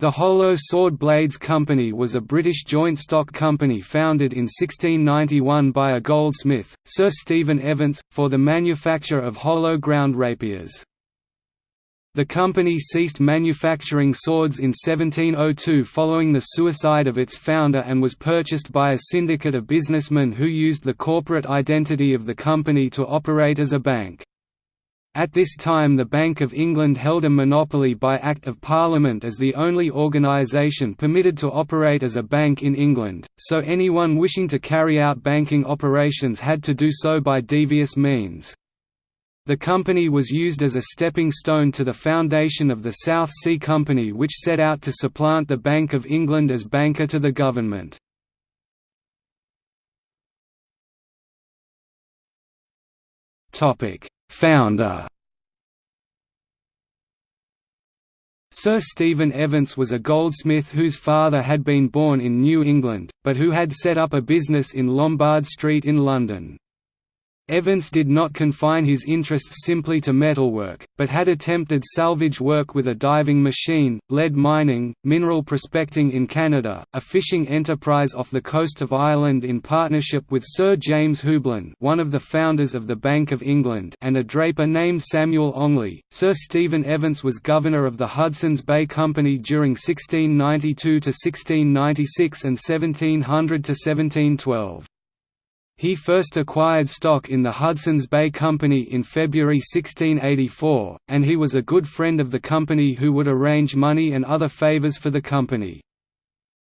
The Hollow Sword Blades Company was a British joint stock company founded in 1691 by a goldsmith, Sir Stephen Evance, for the manufacture of hollow ground rapiers. The company ceased manufacturing swords in 1702 following the suicide of its founder and was purchased by a syndicate of businessmen who used the corporate identity of the company to operate as a bank. At this time the Bank of England held a monopoly by Act of Parliament as the only organisation permitted to operate as a bank in England, so anyone wishing to carry out banking operations had to do so by devious means. The company was used as a stepping stone to the foundation of the South Sea Company which set out to supplant the Bank of England as banker to the government. Topic Founder Sir Stephen Evance was a goldsmith whose father had been born in New England, but who had set up a business in Lombard Street in London. Evance did not confine his interests simply to metalwork, but had attempted salvage work with a diving machine, lead mining, mineral prospecting in Canada, a fishing enterprise off the coast of Ireland in partnership with Sir James Houblon one of the founders of the Bank of England and a draper named Samuel Ongley. Sir Stephen Evance was governor of the Hudson's Bay Company during 1692 to 1696 and 1700–1712. He first acquired stock in the Hudson's Bay Company in February 1684, and he was a good friend of the company who would arrange money and other favours for the company.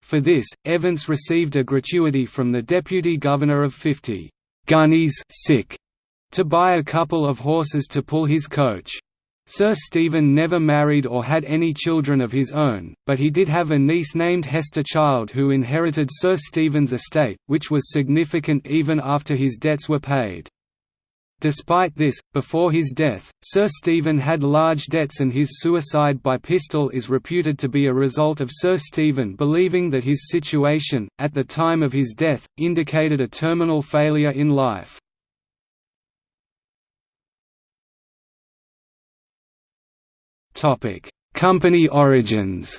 For this, Evance received a gratuity from the deputy governor of 50 «guineas to buy a couple of horses to pull his coach. Sir Stephen never married or had any children of his own, but he did have a niece named Hester Child who inherited Sir Stephen's estate, which was significant even after his debts were paid. Despite this, before his death, Sir Stephen had large debts and his suicide by pistol is reputed to be a result of Sir Stephen believing that his situation, at the time of his death, indicated a terminal failure in life. Company origins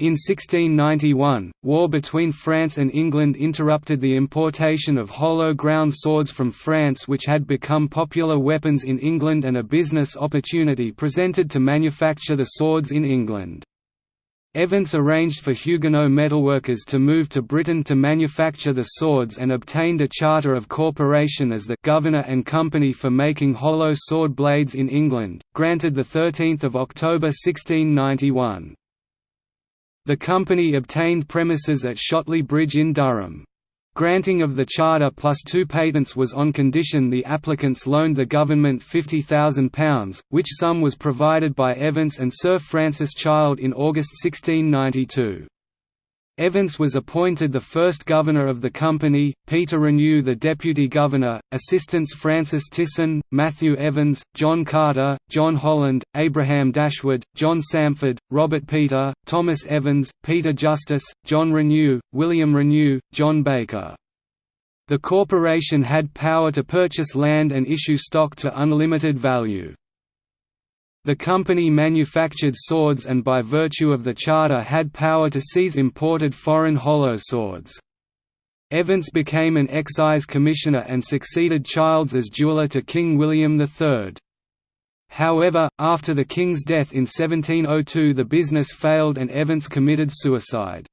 In 1691, war between France and England interrupted the importation of hollow ground swords from France which had become popular weapons in England and a business opportunity presented to manufacture the swords in England. Evance arranged for Huguenot metalworkers to move to Britain to manufacture the swords and obtained a charter of corporation as the «governor and company for making hollow sword blades in England», granted 13 October 1691. The company obtained premises at Shotley Bridge in Durham. Granting of the charter plus two patents was on condition the applicants loaned the government £50,000, which sum was provided by Evance and Sir Francis Child in August 1692. Evance was appointed the first governor of the company, Peter Renew the deputy governor, assistants Francis Tisson, Matthew Evans, John Carter, John Holland, Abraham Dashwood, John Samford, Robert Peter, Thomas Evans, Peter Justice, John Renew, William Renew, John Baker. The corporation had power to purchase land and issue stock to unlimited value. The company manufactured swords and by virtue of the charter had power to seize imported foreign hollow swords. Evance became an excise commissioner and succeeded Childs as jeweller to King William III. However, after the king's death in 1702 the business failed and Evance committed suicide.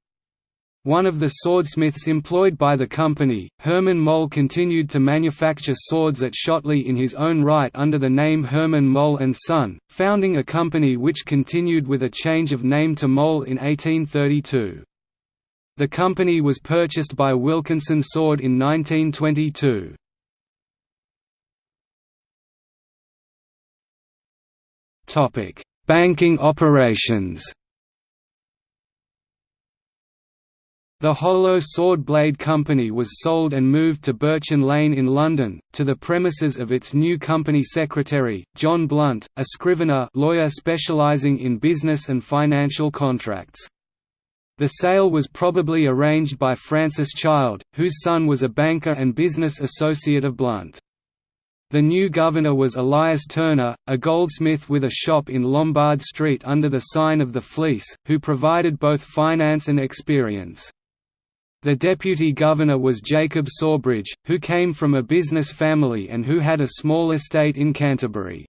One of the swordsmiths employed by the company, Herman Moll continued to manufacture swords at Shotley in his own right under the name Herman Moll & Son, founding a company which continued with a change of name to Moll in 1832. The company was purchased by Wilkinson Sword in 1922. Banking operations The Hollow Sword Blade Company was sold and moved to Birchin Lane in London, to the premises of its new company secretary, John Blunt, a scrivener lawyer specialising in business and financial contracts. The sale was probably arranged by Francis Child, whose son was a banker and business associate of Blunt. The new governor was Elias Turner, a goldsmith with a shop in Lombard Street under the sign of the Fleece, who provided both finance and experience. The deputy governor was Jacob Sawbridge, who came from a business family and who had a small estate in Canterbury.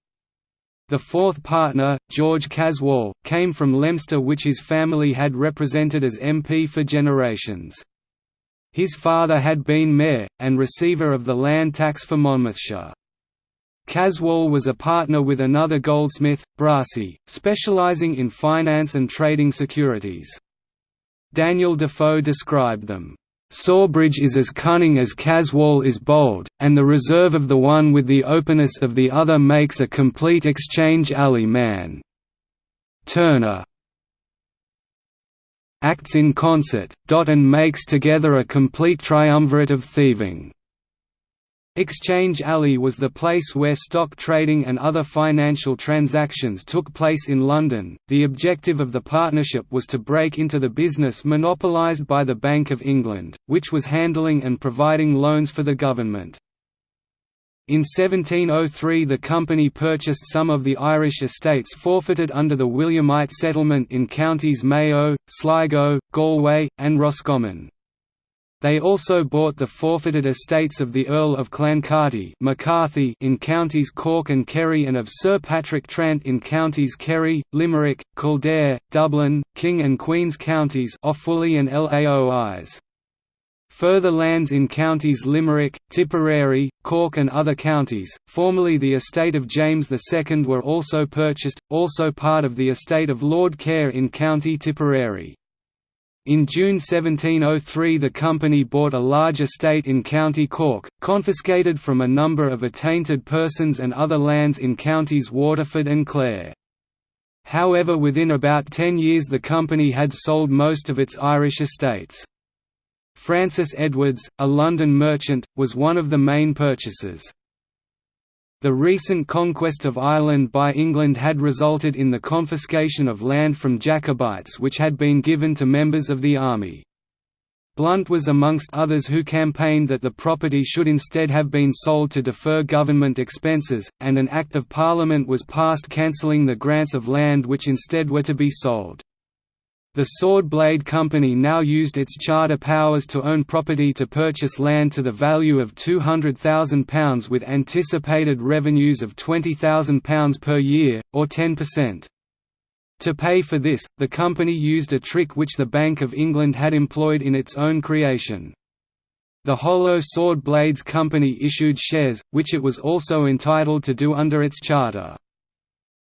The fourth partner, George Caswall, came from Leominster which his family had represented as MP for generations. His father had been mayor, and receiver of the land tax for Monmouthshire. Caswall was a partner with another goldsmith, Brassey, specialising in finance and trading securities. Daniel Defoe described them, Sawbridge is as cunning as Caswall is bold, and the reserve of the one with the openness of the other makes a complete exchange alley man. Turner acts in concert, and makes together a complete triumvirate of thieving. Exchange Alley was the place where stock trading and other financial transactions took place in London. The objective of the partnership was to break into the business monopolised by the Bank of England, which was handling and providing loans for the government. In 1703 the company purchased some of the Irish estates forfeited under the Williamite settlement in counties Mayo, Sligo, Galway, and Roscommon. They also bought the forfeited estates of the Earl of Clancarty McCarthy in counties Cork and Kerry and of Sir Patrick Trant in counties Kerry, Limerick, Kildare, Dublin, King and Queen's counties Offaly and Laois. Further lands in counties Limerick, Tipperary, Cork and other counties, formerly the estate of James II were also purchased, also part of the estate of Lord Kerr in County Tipperary. In June 1703 the company bought a large estate in County Cork, confiscated from a number of attainted persons and other lands in counties Waterford and Clare. However within about ten years the company had sold most of its Irish estates. Francis Edwards, a London merchant, was one of the main purchasers. The recent conquest of Ireland by England had resulted in the confiscation of land from Jacobites which had been given to members of the army. Blunt was amongst others who campaigned that the property should instead have been sold to defer government expenses, and an Act of Parliament was passed cancelling the grants of land which instead were to be sold. The Sword Blade Company now used its charter powers to own property to purchase land to the value of £200,000 with anticipated revenues of £20,000 per year, or 10%. To pay for this, the company used a trick which the Bank of England had employed in its own creation. The Hollow Sword Blades Company issued shares, which it was also entitled to do under its charter.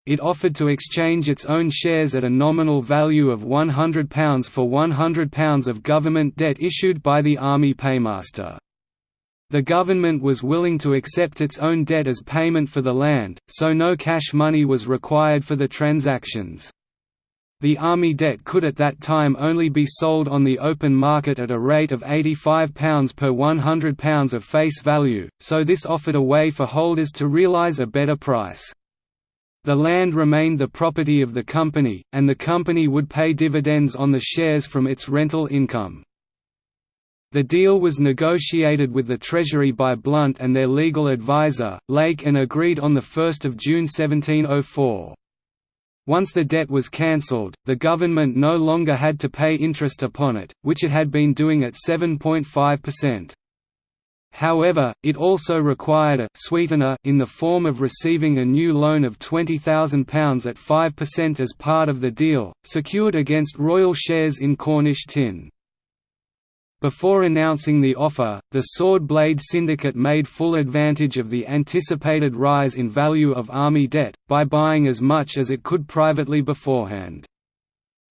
It offered to exchange its own shares at a nominal value of £100 for £100 of government debt issued by the Army Paymaster. The government was willing to accept its own debt as payment for the land, so no cash money was required for the transactions. The army debt could at that time only be sold on the open market at a rate of £85 per £100 of face value, so this offered a way for holders to realise a better price. The land remained the property of the company, and the company would pay dividends on the shares from its rental income. The deal was negotiated with the Treasury by Blunt and their legal advisor, Lake and agreed on 1 June 1704. Once the debt was cancelled, the government no longer had to pay interest upon it, which it had been doing at 7.5%. However, it also required a sweetener in the form of receiving a new loan of £20,000 at 5% as part of the deal, secured against royal shares in Cornish tin. Before announcing the offer, the Sword Blade Syndicate made full advantage of the anticipated rise in value of army debt, by buying as much as it could privately beforehand.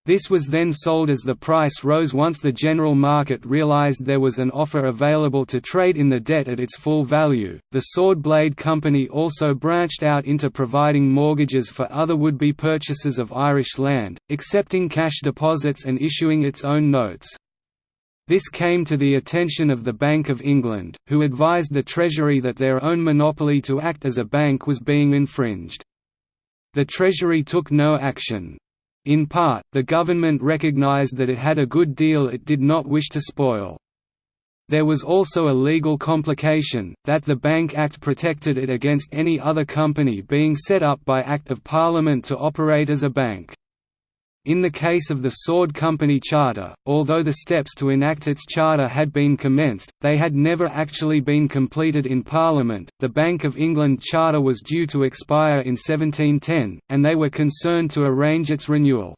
This was then sold as the price rose once the general market realized there was an offer available to trade in the debt at its full value. The Sword Blade Company also branched out into providing mortgages for other would be purchasers of Irish land, accepting cash deposits and issuing its own notes. This came to the attention of the Bank of England, who advised the Treasury that their own monopoly to act as a bank was being infringed. The Treasury took no action. In part, the government recognized that it had a good deal it did not wish to spoil. There was also a legal complication, that the Bank Act protected it against any other company being set up by Act of Parliament to operate as a bank. In the case of the Sword Company Charter, although the steps to enact its charter had been commenced, they had never actually been completed in Parliament. The Bank of England Charter was due to expire in 1710, and they were concerned to arrange its renewal.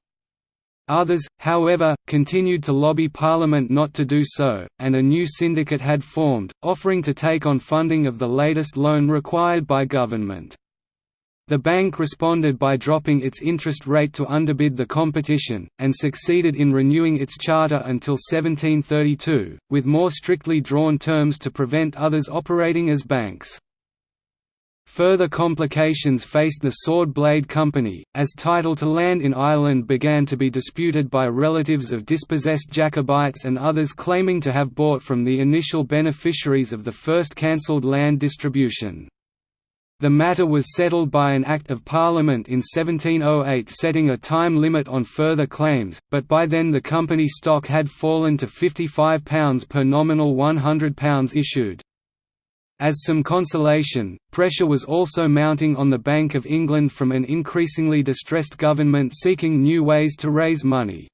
Others, however, continued to lobby Parliament not to do so, and a new syndicate had formed, offering to take on funding of the latest loan required by government. The bank responded by dropping its interest rate to underbid the competition, and succeeded in renewing its charter until 1732, with more strictly drawn terms to prevent others operating as banks. Further complications faced the Sword Blade Company, as title to land in Ireland began to be disputed by relatives of dispossessed Jacobites and others claiming to have bought from the initial beneficiaries of the first cancelled land distribution. The matter was settled by an Act of Parliament in 1708 setting a time limit on further claims, but by then the company stock had fallen to £55 per nominal £100 issued. As some consolation, pressure was also mounting on the Bank of England from an increasingly distressed government seeking new ways to raise money.